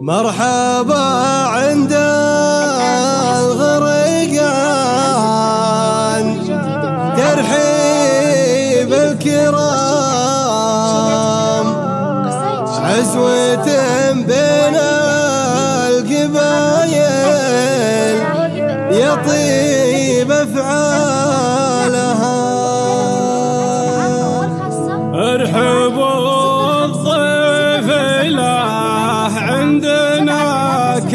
مرحبا عند الغريقان ترحيب الكرام عزوة بين القبايل. يطيب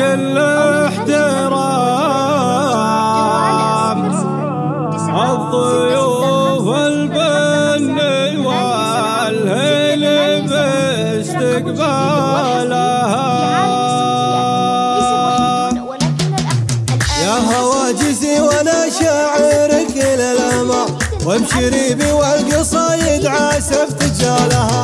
كل احترام. الضيوف البن والهل باستقبالها. يا هواجسي وأنا شاعرك للأمام وبشريبي والقصايد عاسف تجالها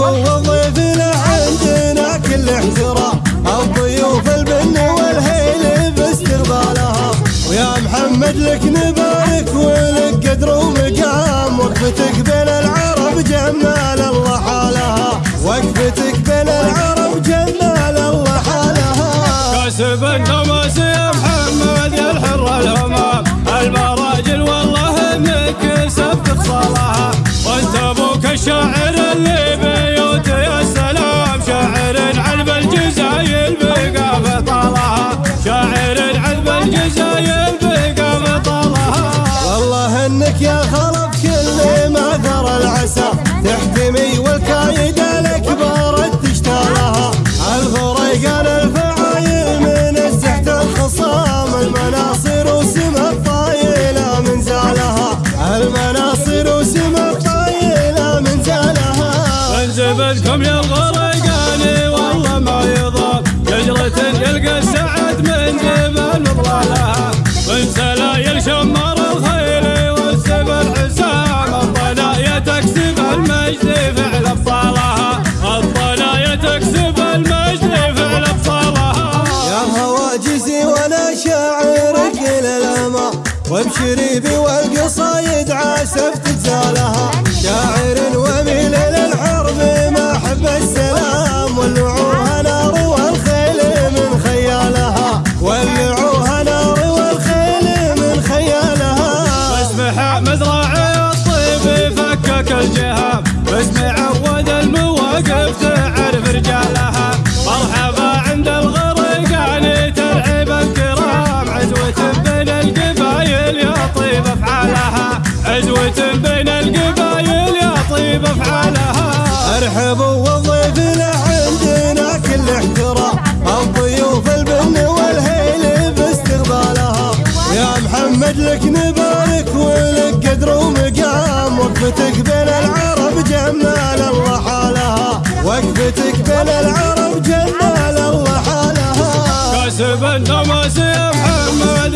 ارحبوا وضيفنا عندنا كل احترام. الضيوف البن والهيل باستقبالها ويا محمد لك نبارك ولك قدر ومقام. وقفتك بين العرب جمال الله حالها. وقفتك بين العرب جمال الله حالها. كاسب النماس لك يا خلف كل ما ثر العسى. تحتمي والكايد الكبار تشتالها الغريقان الفعايل من الزحت الخصام. المناصر وسم الطايلة من زالها. المناصر وسم الطايلة من زالها. من زبدكم يا الغريقان والله ما يضام شجرة يلقى السعد من جبل من وبشريبي والقصايد عاسف لك نبارك ولك قدر ومقام. وقفتك بين العرب جمال الله حالها. وقفتك بين العرب جمال الله حالها. كاسب النماس يا محمد.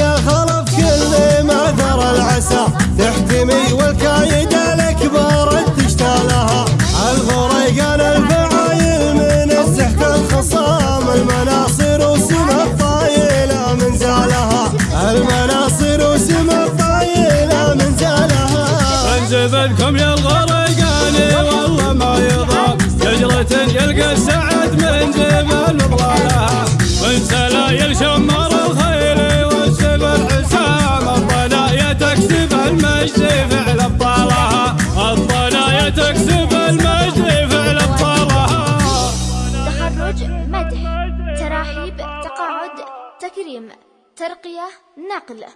يا خلف كل ما ثر العسى. تحتمي والكايد الأكبر تشتالها الغريقان الفعايل من الزحت الخصام. المناصر المناصر وسم الطايلة من زالها. انزبدكم يا الغريقان والله ما يضام شجرة يلقى السعد من جبل ظلالها من سلايل شمر تكريم ترقية نقل.